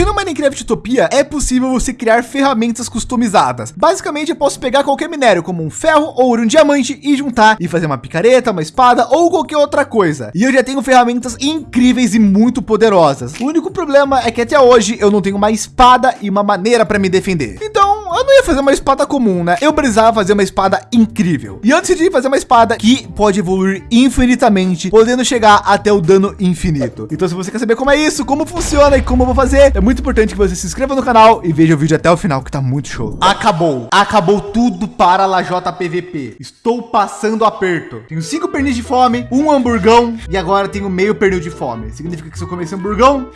Aqui no Minecraft Utopia é possível você criar ferramentas customizadas. Basicamente, eu posso pegar qualquer minério, como um ferro, ouro, um diamante e juntar e fazer uma picareta, uma espada ou qualquer outra coisa. E eu já tenho ferramentas incríveis e muito poderosas. O único problema é que até hoje eu não tenho uma espada e uma maneira para me defender. Então, eu não ia fazer uma espada comum, né? Eu precisava fazer uma espada incrível. E antes de fazer uma espada que pode evoluir infinitamente, podendo chegar até o dano infinito. Então, se você quer saber como é isso, como funciona e como eu vou fazer, é muito importante que você se inscreva no canal e veja o vídeo até o final, que tá muito show. Acabou. Acabou tudo para a Lajota PVP. Estou passando aperto. Tenho cinco pernis de fome, um hamburgão e agora tenho meio pernil de fome. Significa que se eu comer esse hamburgão,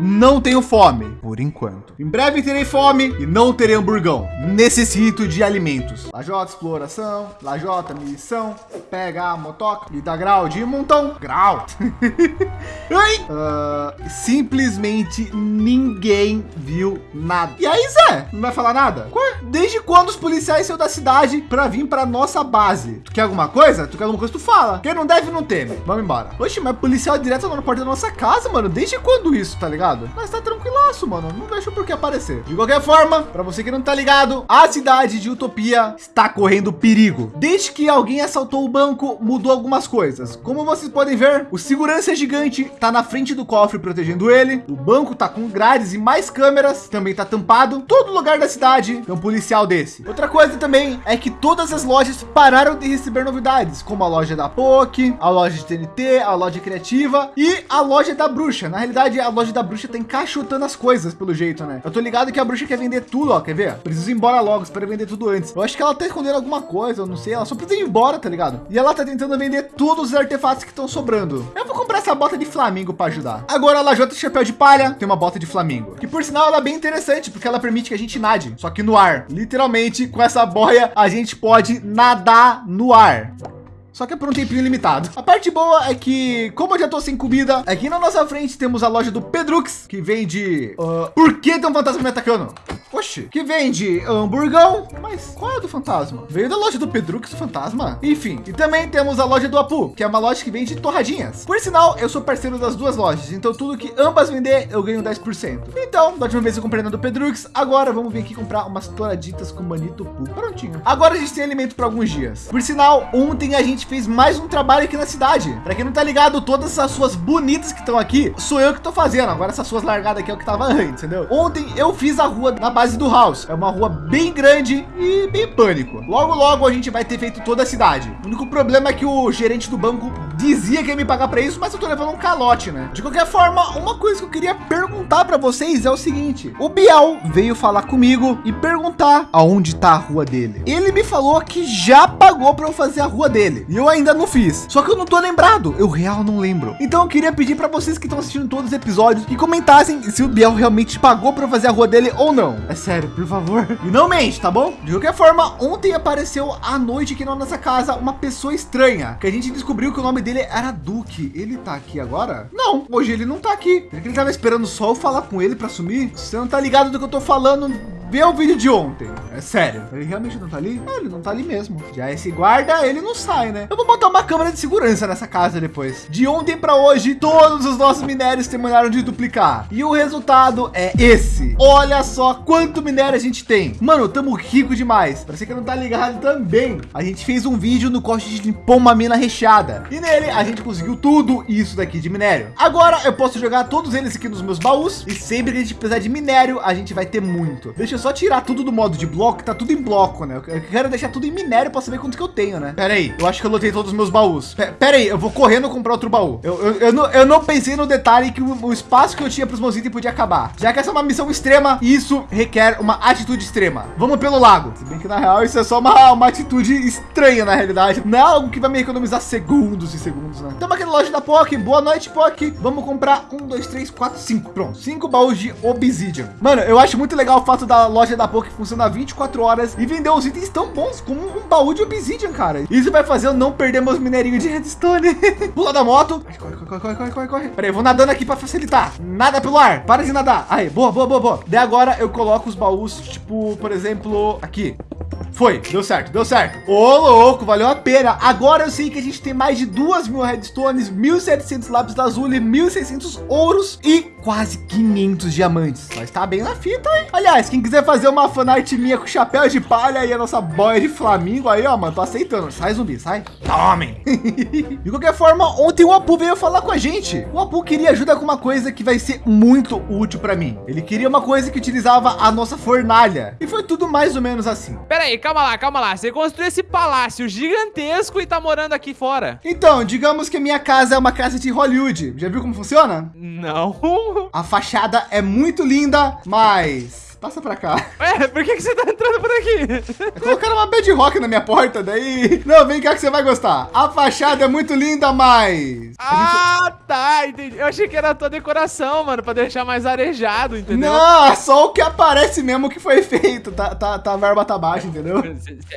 não tenho fome, por enquanto. Em breve terei fome e não terei hamburgão. Necessito de alimentos. Lajota, exploração. Lajota, missão. Pega a motoca. E dá grau de montão. Grau. uh, simplesmente ninguém viu nada. E aí, Zé? Não vai falar nada? Desde quando os policiais saiu da cidade para vir para nossa base? Tu quer alguma coisa? Tu quer alguma coisa? Tu fala. Quem não deve, não teme. Vamos embora. Oxe, mas policial direto na porta da nossa casa, mano. Desde quando isso, tá ligado? Ligado? Mas tá tranquilaço, mano. Não deixa por que aparecer. De qualquer forma, para você que não tá ligado, a cidade de Utopia está correndo perigo. Desde que alguém assaltou o banco, mudou algumas coisas. Como vocês podem ver, o segurança gigante tá na frente do cofre protegendo ele. O banco tá com grades e mais câmeras, também tá tampado. Todo lugar da cidade tem um policial desse. Outra coisa também é que todas as lojas pararam de receber novidades, como a loja da POC, a loja de TNT, a loja criativa e a loja da bruxa. Na realidade, a loja da bruxa bruxa tá encaixotando as coisas, pelo jeito, né? Eu tô ligado que a bruxa quer vender tudo, ó. Quer ver? Preciso ir embora logo, espero vender tudo antes. Eu acho que ela tá escondendo alguma coisa, eu não sei. Ela só precisa ir embora, tá ligado? E ela tá tentando vender todos os artefatos que estão sobrando. Eu vou comprar essa bota de flamingo para ajudar. Agora a lajota chapéu de palha tem uma bota de flamingo. Que por sinal ela é bem interessante, porque ela permite que a gente nade, só que no ar. Literalmente, com essa boia, a gente pode nadar no ar. Só que é por um tempinho limitado. A parte boa é que, como eu já tô sem comida, aqui na nossa frente temos a loja do Pedrux, que vende... Uh, por que tem um fantasma me atacando? Oxi, que vende hamburgão. Mas qual é do fantasma? Veio da loja do Pedrux, o fantasma? Enfim, e também temos a loja do Apu, que é uma loja que vende torradinhas. Por sinal, eu sou parceiro das duas lojas, então tudo que ambas vender, eu ganho 10%. Então, da última vez eu comprei na do Pedrux, agora vamos vir aqui comprar umas torraditas com manito Pu. Prontinho. Agora a gente tem alimento para alguns dias. Por sinal, ontem a gente fez mais um trabalho aqui na cidade. Para quem não tá ligado, todas essas suas bonitas que estão aqui, sou eu que tô fazendo. Agora essas suas largadas aqui é o que tava antes, entendeu? Ontem eu fiz a rua na base do house. É uma rua bem grande e bem pânico. Logo, logo a gente vai ter feito toda a cidade. O único problema é que o gerente do banco dizia que ia me pagar para isso, mas eu tô levando um calote, né? De qualquer forma, uma coisa que eu queria perguntar para vocês é o seguinte: o Biel veio falar comigo e perguntar aonde tá a rua dele. Ele me falou que já pagou para eu fazer a rua dele. E eu ainda não fiz. Só que eu não tô lembrado. Eu real não lembro. Então eu queria pedir para vocês que estão assistindo todos os episódios que comentassem se o Biel realmente pagou para fazer a rua dele ou não. É sério, por favor. E não mente, tá bom? De qualquer forma, ontem apareceu à noite aqui na nossa casa uma pessoa estranha que a gente descobriu que o nome dele era Duque. Ele tá aqui agora? Não, hoje ele não tá aqui. Ele tava esperando só eu falar com ele para sumir. Você não tá ligado do que eu tô falando? Vê o vídeo de ontem. É sério. Ele realmente não tá ali? Ah, ele não tá ali mesmo. Já esse guarda, ele não sai, né? Eu vou botar uma câmera de segurança nessa casa depois. De ontem para hoje, todos os nossos minérios terminaram de duplicar. E o resultado é esse. Olha só quanto minério a gente tem. Mano, estamos rico demais. Para você que não tá ligado também, a gente fez um vídeo no a gente limpou uma mina recheada. E nele a gente conseguiu tudo isso daqui de minério. Agora eu posso jogar todos eles aqui nos meus baús. E sempre que a gente precisar de minério, a gente vai ter muito. Deixa eu só tirar tudo do modo de bloco, tá tudo em bloco, né? Eu quero deixar tudo em minério para saber quanto que eu tenho, né? Pera aí, eu acho que eu lotei todos os meus baús. Pera aí, eu vou correndo comprar outro baú. Eu, eu, eu, não, eu não pensei no detalhe que o, o espaço que eu tinha para os meus itens podia acabar. Já que essa é uma missão extrema, isso requer uma atitude extrema. Vamos pelo lago. Se bem que na real isso é só uma, uma atitude estranha na realidade. Não é algo que vai me economizar segundos e segundos, né? Estamos aqui na loja da POC. Boa noite, POC. Vamos comprar um, dois, três, quatro, cinco. Pronto, cinco baús de Obsidian. Mano, eu acho muito legal o fato da loja da POC funcionar 24 horas e vender os itens tão bons como um baú de Obsidian, cara. Isso vai fazer eu não perder meus minerinhos de redstone. Pula da moto. Corre, corre, corre, corre, corre, corre. Peraí, vou nadando aqui para facilitar. Nada pelo ar. Para de nadar. Aí, boa, boa, boa, boa. Daí agora eu coloco os baús, tipo, por exemplo, aqui. Foi, deu certo, deu certo. Ô, louco, valeu a pena. Agora eu sei que a gente tem mais de duas mil redstones, 1.700 lápis lazuli, 1.600 ouros e quase 500 diamantes. Mas tá bem na fita, hein? Aliás, quem quiser fazer uma fanart minha com chapéu de palha e a nossa boia de Flamingo aí, ó, mano, tô aceitando. Sai, zumbi, sai. Tome. de qualquer forma, ontem o Apu veio falar com a gente. O Apu queria ajuda com uma coisa que vai ser muito útil para mim. Ele queria uma coisa que utilizava a nossa fornalha. E foi tudo mais ou menos assim. Pera aí, calma lá, calma lá. Você construiu esse palácio gigantesco e tá morando aqui fora. Então, digamos que a minha casa é uma casa de Hollywood. Já viu como funciona? Não. A fachada é muito linda, mas Passa pra cá. É, por que, que você tá entrando por aqui? Colocaram uma bedrock na minha porta, daí... Não, vem cá que você vai gostar. A fachada é muito linda, mas... Ah, gente... tá, entendi. Eu achei que era a tua decoração, mano, pra deixar mais arejado, entendeu? Não, é só o que aparece mesmo que foi feito. Tá, tá, tá a verba tá baixa, entendeu?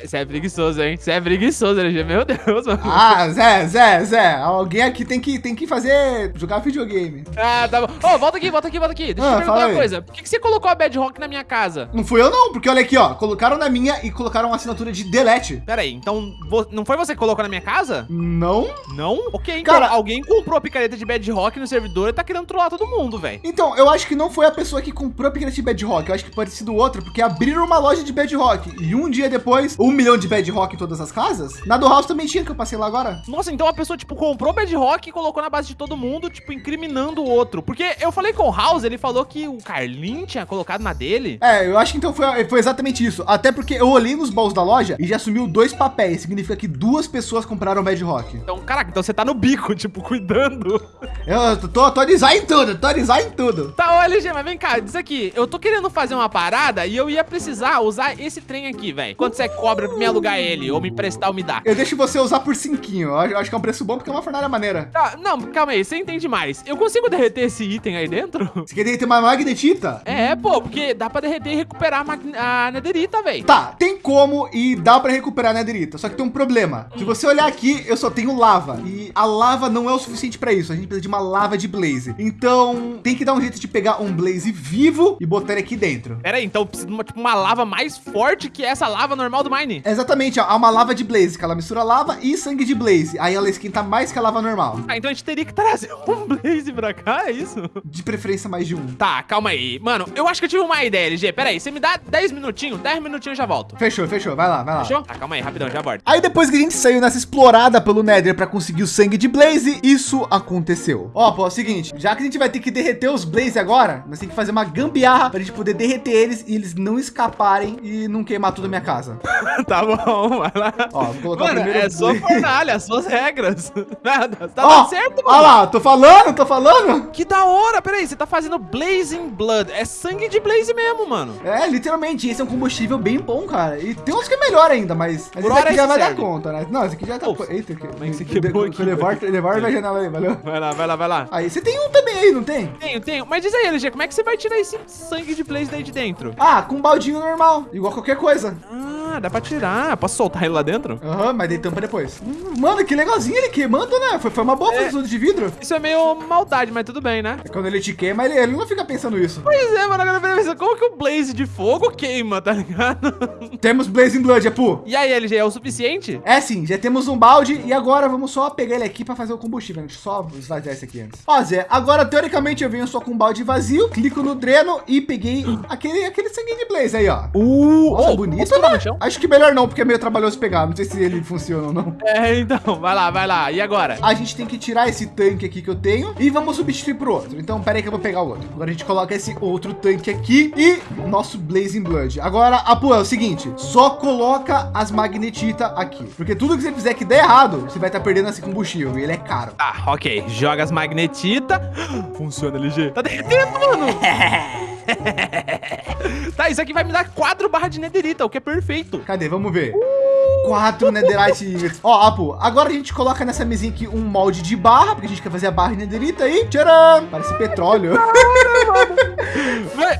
Você é preguiçoso, hein? Você é preguiçoso, LG. Meu Deus, mano. Ah, Zé, Zé, Zé. Alguém aqui tem que, tem que fazer... Jogar videogame. Ah, tá bom. Ô, oh, volta aqui, volta aqui, volta aqui. Deixa ah, eu te perguntar uma coisa. Por que, que você colocou a bedrock na minha casa. Não fui eu não, porque olha aqui, ó. Colocaram na minha e colocaram uma assinatura de delete. Pera aí, então não foi você que colocou na minha casa? Não. Não? Ok, então Cara, alguém comprou a picareta de Bedrock no servidor e tá querendo trollar todo mundo, velho. Então, eu acho que não foi a pessoa que comprou a picareta de Bedrock. Eu acho que pode ser do outro, porque abriram uma loja de Bedrock. E um dia depois, um milhão de Bedrock em todas as casas. Na do House também tinha, que eu passei lá agora. Nossa, então a pessoa, tipo, comprou Bedrock e colocou na base de todo mundo, tipo, incriminando o outro. Porque eu falei com o House, ele falou que o Carlin tinha colocado na dele. É, eu acho que então foi, foi exatamente isso. Até porque eu olhei nos baús da loja e já sumiu dois papéis. Significa que duas pessoas compraram Bedrock. Então, caraca, então você tá no bico, tipo, cuidando. Eu tô, tô design tudo, tô design tudo. Tá, ô LG, mas vem cá, diz aqui. Eu tô querendo fazer uma parada e eu ia precisar usar esse trem aqui, velho. Quanto você cobra pra me alugar ele ou me emprestar ou me dar? Eu deixo você usar por cinquinho. Eu acho que é um preço bom porque é uma fornalha maneira. Tá, não, calma aí, você entende mais. Eu consigo derreter esse item aí dentro? Você quer derreter uma magnetita? É, pô, porque dá pra derreter e recuperar a, a nederita, velho. Tá, tem como e dá para recuperar a nederita. Só que tem um problema. Se você olhar aqui, eu só tenho lava. E a lava não é o suficiente para isso. A gente precisa de uma lava de blaze. Então, tem que dar um jeito de pegar um blaze vivo e botar ele aqui dentro. Pera aí, então precisa de uma, tipo, uma lava mais forte que essa lava normal do Mine? Exatamente, ó, há uma lava de blaze, que ela mistura lava e sangue de blaze. Aí ela esquenta mais que a lava normal. Ah, então a gente teria que trazer um blaze pra cá, é isso? De preferência mais de um. Tá, calma aí. Mano, eu acho que eu tive uma ideia, LG. Pera aí, você me dá 10 minutinhos? 10 minutinhos eu já volto. Fechou, fechou. Vai lá, vai lá. Fechou? Tá, calma aí, rapidão, já volto. Aí depois que a gente saiu nessa explorada pelo Nether para conseguir o sangue de Blaze, isso aconteceu. Ó, pô, é o seguinte, já que a gente vai ter que derreter os Blaze agora, nós temos que fazer uma gambiarra pra gente poder derreter eles e eles não escaparem e não queimar tudo a minha casa. tá bom, vai lá. Ó, vou colocar mano, o primeiro é sua fornalha, suas regras. Nada, tá Ó, certo, mano. Olha lá, tô falando, tô falando. Que da hora, peraí, você tá fazendo Blazing Blood. É sangue de Blaze mesmo, mano. É, literalmente, esse é um combustível bem bom, cara. E tem uns que é melhor ainda, mas, mas esse aqui já vai dar conta, né? Não, esse aqui já tá... Eita, que... Como é que você quebrou aqui? Levar, levar janela aí, valeu. Vai lá, vai lá, vai lá. Aí, você tem um também aí, não tem? Tenho, tenho. Mas diz aí, LG, como é que você vai tirar esse sangue de Blaze daí de dentro? Ah, com um baldinho normal, igual qualquer coisa. Ah, dá pra tirar. Posso soltar ele lá dentro? Aham, uhum, mas dei tampa depois. Hum, mano, que legalzinho ele queimando, né? Foi, foi uma boa é, de vidro. Isso é meio maldade, mas tudo bem, né? É quando ele te queima, ele, ele não fica pensando isso. Pois é, mano. Agora pensa, como que o Blaze de fogo queima, tá ligado? Temos Blazing Blood, Apu. E aí, LG, é o suficiente? É sim, já temos um balde e agora vamos só pegar ele aqui para fazer o combustível. Deixa eu só esvaziar esse aqui antes. Ó, Zé, agora teoricamente eu venho só com um balde vazio, clico no dreno e peguei aquele, aquele sangue de Blaze aí, ó. Uh, Nossa, oh, bonito, né? Acho que melhor não, porque é meio trabalhoso pegar. Não sei se ele funciona ou não. É, então, vai lá, vai lá. E agora? A gente tem que tirar esse tanque aqui que eu tenho e vamos substituir por outro. Então, pera aí que eu vou pegar o outro. Agora a gente coloca esse outro tanque aqui e nosso Blazing Blood. Agora, Apu, é o seguinte, só coloca as magnetita aqui, porque tudo que você fizer que der errado, você vai estar tá perdendo esse combustível e ele é caro. Ah, ok. Joga as magnetita. Funciona, LG. Tá derretendo, mano. tá, isso aqui vai me dar quatro barras de nederita, o que é perfeito. Cadê? Vamos ver. Quatro netherite Ó, Apu, agora a gente coloca nessa mesinha aqui um molde de barra, porque a gente quer fazer a barra de nederita aí. Tcharam! Parece petróleo.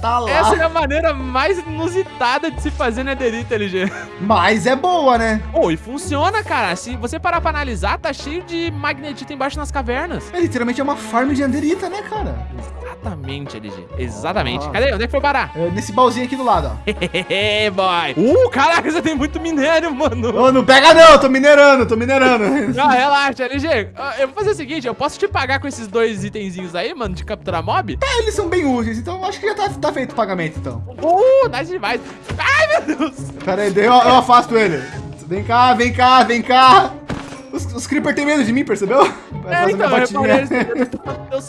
tá lá. Essa é a maneira mais inusitada de se fazer nederita, LG. Mas é boa, né? Pô, oh, e funciona, cara. Se você parar pra analisar, tá cheio de magnetita embaixo nas cavernas. É, literalmente é uma farm de nederita, né, cara? Exatamente, LG. Exatamente. Cadê? Onde é que foi Bará? É nesse baúzinho aqui do lado, ó. Hehehe, boy. Uh, caraca, você tem muito minério, mano. Ô, não pega não, tô minerando, tô minerando. Não, relaxa, LG. Ah, Eu vou fazer o seguinte, eu posso te pagar com esses dois itenzinhos aí, mano, de capturar mob? É, eles são bem úteis, então acho que já tá, tá feito o pagamento, então. Uh, nice demais. Ai, meu Deus. Pera aí, daí eu, eu afasto ele. Vem cá, vem cá, vem cá. Os, os Creeper tem medo de mim, percebeu? É, então, eu reparei botinha. esse teu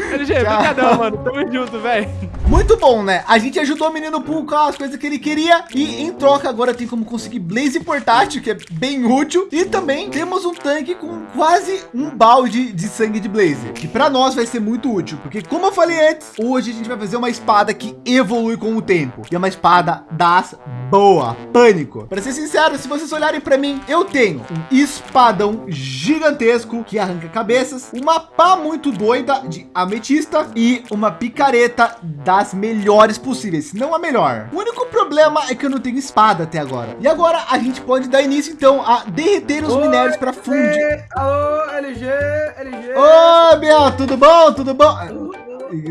LG, brincadão, mano. Tamo junto, velho. Muito bom, né? A gente ajudou o menino Poo com as coisas que ele queria. E em troca agora tem como conseguir Blaze portátil, que é bem útil. E também temos um tanque com quase um balde de sangue de Blaze. Que para nós vai ser muito útil. Porque como eu falei antes, hoje a gente vai fazer uma espada que evolui com o tempo. E é uma espada das boa. Pânico. Para ser sincero, se vocês olharem para mim, eu tenho um espadão gigantesco que arranca cabeças, uma pá muito doida de ametista e uma picareta das melhores possíveis, se não a melhor. O único problema é que eu não tenho espada até agora. E agora a gente pode dar início então a derreter os Oi, minérios para fundir. Alô, LG, LG. Ô, Biel, tudo bom? Tudo bom?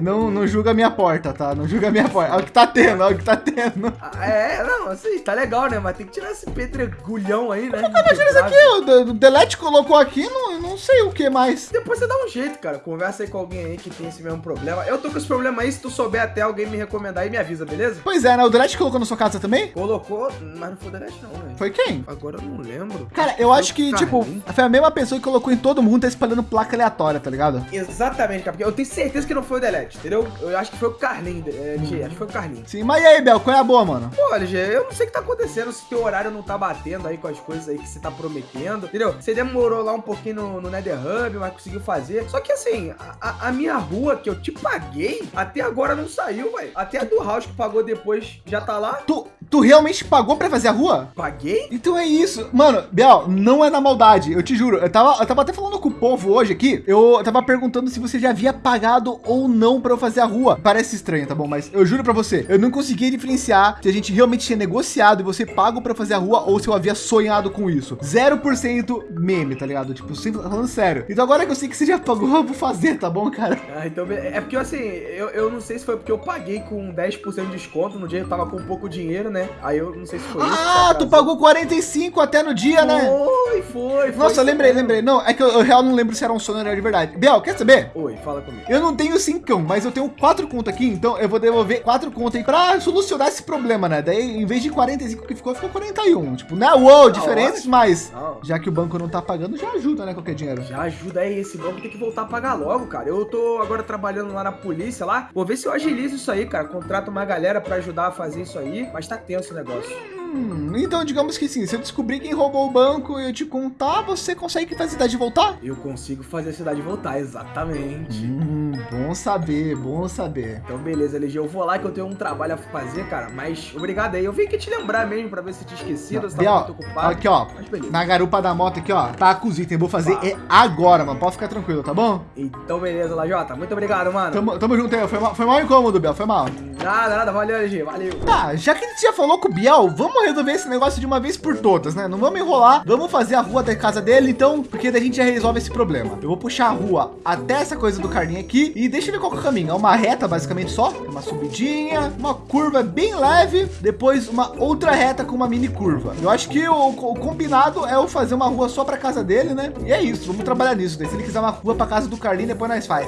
Não, não julga a minha porta, tá? Não julga a minha porta. Olha o que tá tendo, olha o que tá tendo. Ah, É, não, assim, tá legal, né? Mas tem que tirar esse pedregulhão aí, né? Imagina isso aqui, o De- o Delete colocou aqui, não, não sei o que mais. Depois você dá um jeito, cara. Conversa aí com alguém aí que tem esse mesmo problema. Eu tô com esse problema aí, se tu souber até alguém me recomendar aí, me avisa, beleza? Pois é, né? O Delete colocou na sua casa também? Colocou, mas não foi delete não, velho. Foi quem? Agora eu não lembro. Cara, eu acho que, tipo, foi a mesma pessoa que colocou em todo mundo, tá espalhando placa aleatória, tá ligado? Exatamente, cara. Porque eu tenho certeza que não foi o delete, entendeu? Eu acho que foi o Carlinhos, é, LG. Acho que foi o Carlinhos. Sim, mas e aí, Bel, qual é a boa, mano? Pô, LG, eu não sei o que tá acontecendo, se teu horário não tá batendo aí com as coisas aí que você tá prometendo, entendeu? Você demorou lá um pouquinho no, no Nether Hub, mas conseguiu fazer. Só que assim, a, a- minha rua que eu te paguei, até agora não saiu, velho. Até a do House que pagou depois já tá lá. Tu, tu realmente pagou pra fazer a rua? Paguei? Então é isso. Mano, Biel, não é na maldade, eu te juro. Eu tava, eu tava até falando com o povo hoje aqui. Eu tava perguntando se você já havia pagado ou não pra eu fazer a rua. Parece estranho, tá bom? Mas eu juro pra você, eu não consegui diferenciar se a gente realmente tinha negociado e você pago pra fazer a rua ou se eu havia sonhado com isso. 0% meme, tá ligado? Tipo, sempre falando sério. Então agora que eu sei que você já pagou, eu vou fazer, tá bom, cara? Ah, então é porque assim, eu, eu não sei se foi porque eu paguei com 10% de desconto no dia eu tava com pouco dinheiro, né? Aí eu não sei se foi isso. que Ah, tu pagou 45 até no dia, né? Foi, foi. foi Nossa, isso eu lembrei, mesmo. lembrei. Não, é que eu, eu real não lembro se era um sonho ou era de verdade. Biel, quer saber? Oi, fala comigo. Eu não tenho mas eu tenho quatro contas aqui, então eu vou devolver quatro contas aí pra solucionar esse problema, né? Daí, em vez de 45 que ficou, ficou 41. Tipo, não é uou, diferentes, mas já que o banco não tá pagando, já ajuda, né? Qualquer dinheiro. Já ajuda aí, esse banco tem que voltar a pagar logo, cara. Eu tô agora trabalhando lá na polícia lá. Vou ver se eu agilizo isso aí, cara. Contrato uma galera pra ajudar a fazer isso aí. Mas tá tenso o negócio. Hum, então, digamos que sim, se eu descobrir quem roubou o banco e eu te contar, você consegue fazer a cidade voltar? Eu consigo fazer a cidade voltar, exatamente. Hum, bom saber, bom saber. Então, beleza, LG. Eu vou lá que eu tenho um trabalho a fazer, cara. Mas obrigado aí. Eu vim aqui te lembrar mesmo pra ver se tinha esquecido, se Biel, tava muito ocupado. aqui, ó. Na garupa da moto aqui, ó, tá com os itens. Vou fazer Tá. é agora, mano. Pode ficar tranquilo, tá bom? Então, beleza, Lajota. Muito obrigado, mano. Tamo, tamo junto aí. Foi mal, foi mal incômodo, Biel. Foi mal. Nada, nada. Valeu, LG. Valeu. Tá, já que a gente já falou com o Biel, vamos resolver esse negócio de uma vez por todas, né? Não vamos enrolar, vamos fazer a rua da casa dele, então, porque daí a gente já resolve esse problema. Eu vou puxar a rua até essa coisa do Carlinho aqui e deixa eu ver qual é o caminho. É uma reta, basicamente, só. Tem uma subidinha, uma curva bem leve, depois uma outra reta com uma mini curva. Eu acho que o, o combinado é eu fazer uma rua só para casa dele, né? E é isso, vamos trabalhar nisso. Daí, se ele quiser uma rua para casa do Carlinho, depois nós faz.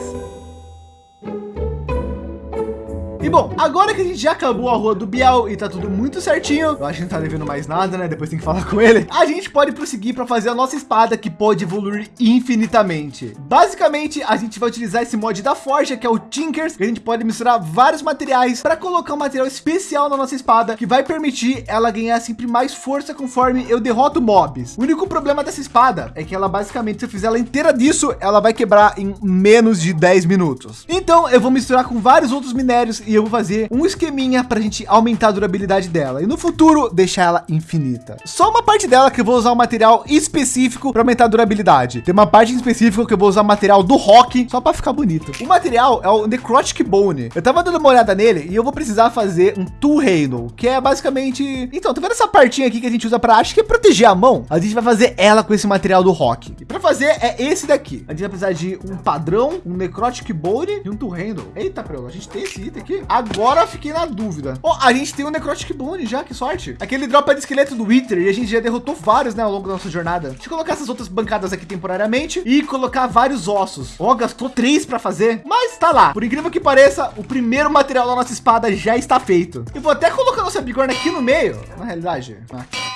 E bom, agora que a gente já acabou a rua do Biel e tá tudo muito certinho, eu acho que não tá devendo mais nada, né? Depois tem que falar com ele. A gente pode prosseguir para fazer a nossa espada que pode evoluir infinitamente. Basicamente, a gente vai utilizar esse mod da Forja, que é o Tinkers, que a gente pode misturar vários materiais para colocar um material especial na nossa espada, que vai permitir ela ganhar sempre mais força conforme eu derroto mobs. O único problema dessa espada é que ela basicamente, se eu fizer ela inteira disso, ela vai quebrar em menos de 10 minutos. Então, eu vou misturar com vários outros minérios e eu vou fazer um esqueminha para a gente aumentar a durabilidade dela e no futuro deixar ela infinita. Só uma parte dela que eu vou usar um material específico para aumentar a durabilidade. Tem uma parte específica que eu vou usar material do rock só para ficar bonito. O material é o Necrotic Bone. Eu tava dando uma olhada nele e eu vou precisar fazer um Tool Handle, que é basicamente... Então, tá vendo essa partinha aqui que a gente usa para acho que é proteger a mão? A gente vai fazer ela com esse material do rock. E para fazer é esse daqui. A gente vai precisar de um padrão, um Necrotic Bone e um Tool Handle. Eita, Prelo, a gente tem esse item aqui. Agora fiquei na dúvida. Oh, a gente tem um Necrotic Bone já, que sorte. Aquele dropa de esqueleto do Wither e a gente já derrotou vários, né, ao longo da nossa jornada. Deixa eu colocar essas outras bancadas aqui temporariamente e colocar vários ossos. Ó, oh, gastou três para fazer, mas tá lá. Por incrível que pareça, o primeiro material da nossa espada já está feito. Eu vou até colocar nossa bigorna aqui no meio, na realidade.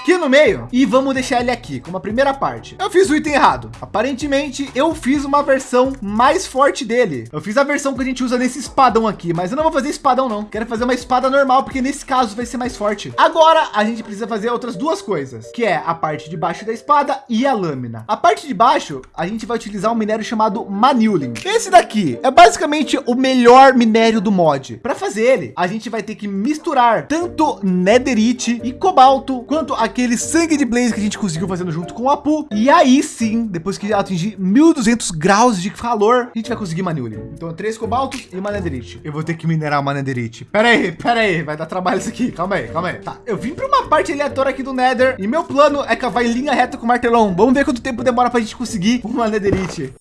Aqui no meio e vamos deixar ele aqui como a primeira parte. Eu fiz o item errado. Aparentemente eu fiz uma versão mais forte dele. Eu fiz a versão que a gente usa nesse espadão aqui, mas eu não vou fazer espadão não. Quero fazer uma espada normal, porque nesse caso vai ser mais forte. Agora a gente precisa fazer outras duas coisas, que é a parte de baixo da espada e a lâmina. A parte de baixo, a gente vai utilizar um minério chamado Manulin. Esse daqui é basicamente o melhor minério do mod. Para fazer ele, a gente vai ter que misturar tanto netherite e cobalto, quanto aquele sangue de blaze que a gente conseguiu fazendo junto com o Apu. E aí sim, depois que atingir 1200 graus de calor, a gente vai conseguir Manulin. Então, três cobaltos e uma netherite. Eu vou ter que minerar uma netherite. Pera aí, pera aí, vai dar trabalho isso aqui. Calma aí, calma aí. Tá, eu vim para uma parte aleatória aqui do Nether e meu plano é cavar em linha reta com o martelão. Vamos ver quanto tempo demora para a gente conseguir uma netherite.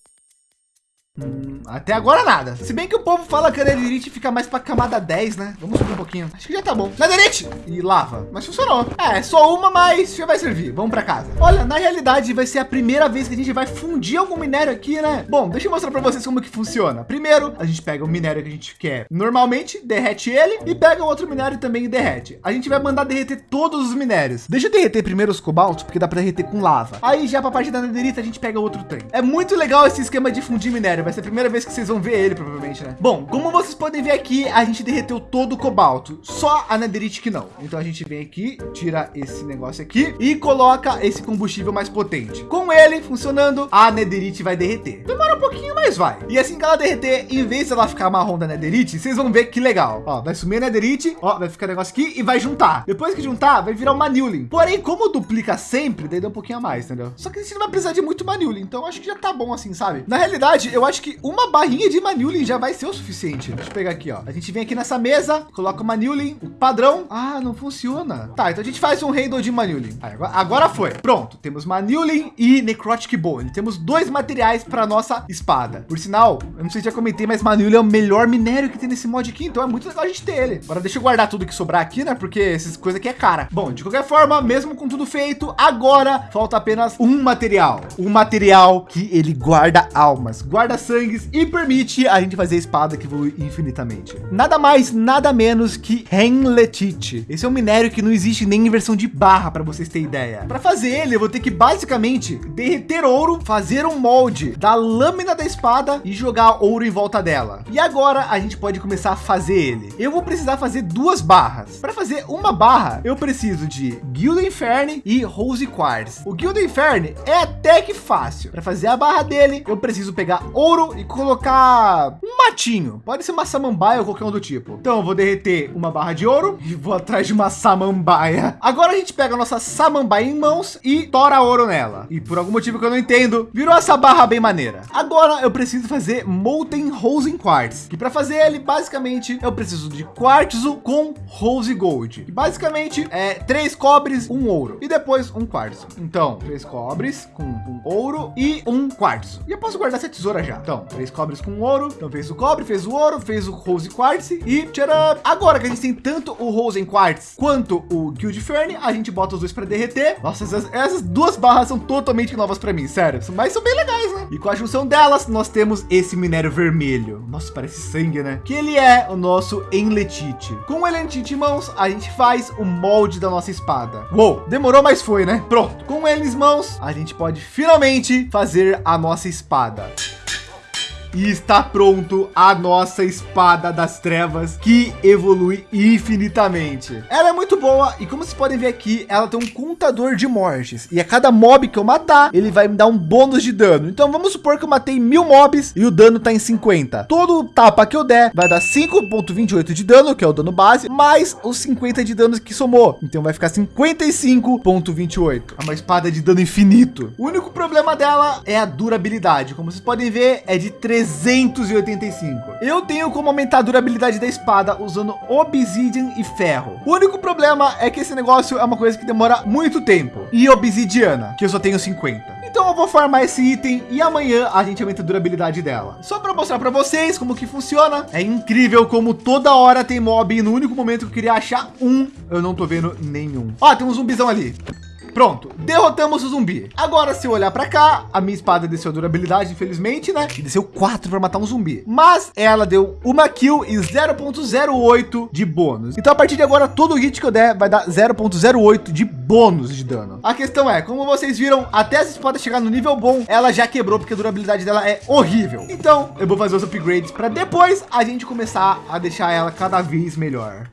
Hum, até agora nada. Se bem que o povo fala que a Netherite fica mais para camada 10, né? Vamos subir um pouquinho. Acho que já tá bom. Netherite! E lava. Mas funcionou. É, só uma, mas já vai servir. Vamos para casa. Olha, na realidade vai ser a primeira vez que a gente vai fundir algum minério aqui, né? Bom, deixa eu mostrar para vocês como que funciona. Primeiro, a gente pega o minério que a gente quer normalmente, derrete ele e pega outro minério também e derrete. A gente vai mandar derreter todos os minérios. Deixa eu derreter primeiro os cobaltos, porque dá para derreter com lava. Aí já para parte da Netherite a gente pega outro tanque. É muito legal esse esquema de fundir minério. Vai ser a primeira vez que vocês vão ver ele, provavelmente, né? Bom, como vocês podem ver aqui, a gente derreteu todo o cobalto, só a netherite que não. Então a gente vem aqui, tira esse negócio aqui e coloca esse combustível mais potente. Com ele funcionando, a netherite vai derreter. Demora um pouquinho, mas vai. E assim que ela derreter, em vez de ela ficar marrom da netherite, vocês vão ver que legal. Ó, vai sumir a netherite, ó, vai ficar negócio aqui e vai juntar. Depois que juntar, vai virar uma Newlin. Porém, como duplica sempre, daí dá um pouquinho a mais, entendeu? Só que a gente não vai precisar de muito Manulin, então acho que já tá bom assim, sabe? Na realidade, eu acho que uma barrinha de Manulin já vai ser o suficiente. Deixa eu pegar aqui, ó. A gente vem aqui nessa mesa, coloca o Manulin, o padrão. Ah, não funciona. Tá, então a gente faz um handle de Manulin. Agora, agora foi. Pronto, temos Manulin e Necrotic Bone. Temos dois materiais para nossa espada. Por sinal, eu não sei se já comentei, mas Manulin é o melhor minério que tem nesse mod aqui, então é muito legal a gente ter ele. Agora deixa eu guardar tudo que sobrar aqui, né? Porque essas coisas aqui é cara. Bom, de qualquer forma, mesmo com tudo feito, agora falta apenas um material. Um material que ele guarda almas, guarda sangues e permite a gente fazer a espada que evolui infinitamente. Nada mais, nada menos que Henletite. Esse é um minério que não existe nem em versão de barra, para vocês terem ideia. Para fazer ele, eu vou ter que basicamente derreter ouro, fazer um molde da lâmina da espada e jogar ouro em volta dela. E agora a gente pode começar a fazer ele. Eu vou precisar fazer duas barras. Para fazer uma barra, eu preciso de Guilda Inferne e Rose Quartz. O Guilda Inferne é até que fácil. Para fazer a barra dele, eu preciso pegar ouro e colocar um matinho. Pode ser uma samambaia ou qualquer um do tipo. Então eu vou derreter uma barra de ouro e vou atrás de uma samambaia. Agora a gente pega a nossa samambaia em mãos e tora ouro nela. E por algum motivo que eu não entendo, virou essa barra bem maneira. Agora eu preciso fazer Molten Rose Quartz. Que para fazer ele, basicamente, eu preciso de quartzo com Rose Gold. E basicamente é três cobres, um ouro. E depois um quartzo. Então, três cobres com um ouro e um quartzo. E eu posso guardar essa tesoura já. Então, três cobres com ouro. Então fez o cobre, fez o ouro, fez o Rose Quartz e tcharam! Agora que a gente tem tanto o Rose Quartz quanto o Guild Fern, a gente bota os dois para derreter. Nossa, essas, essas, duas barras são totalmente novas para mim, sério. Mas são bem legais, né? E com a junção delas, nós temos esse minério vermelho. Nossa, parece sangue, né? Que ele é o nosso Enletite. Com o Enletite em mãos, a gente faz o molde da nossa espada. Uou, demorou, mas foi, né? Pronto. Com ele em mãos, a gente pode finalmente fazer a nossa espada. E está pronto a nossa espada das trevas que evolui infinitamente. Ela é muito boa e como vocês podem ver aqui, ela tem um contador de mortes. E a cada mob que eu matar, ele vai me dar um bônus de dano. Então vamos supor que eu matei mil mobs e o dano tá em 50. Todo tapa que eu der vai dar 5.28 de dano, que é o dano base, mais os 50 de danos que somou. Então vai ficar 55.28. É uma espada de dano infinito. O único problema dela é a durabilidade. Como vocês podem ver, é de 385. Eu tenho como aumentar a durabilidade da espada usando obsidian e ferro. O único problema é que esse negócio é uma coisa que demora muito tempo. E obsidiana, que eu só tenho 50. Então eu vou farmar esse item e amanhã a gente aumenta a durabilidade dela. Só para mostrar para vocês como que funciona. É incrível como toda hora tem mob e no único momento que eu queria achar um, eu não tô vendo nenhum. Ó, tem um zumbizão ali. Pronto, derrotamos o zumbi. Agora, se eu olhar para cá, a minha espada desceu durabilidade, infelizmente, né? E desceu 4 para matar um zumbi. Mas ela deu uma kill e 0.08 de bônus. Então, a partir de agora, todo hit que eu der vai dar 0.08 de bônus de dano. A questão é, como vocês viram, até essa espada chegar no nível bom, ela já quebrou, porque a durabilidade dela é horrível. Então, eu vou fazer os upgrades para depois a gente começar a deixar ela cada vez melhor.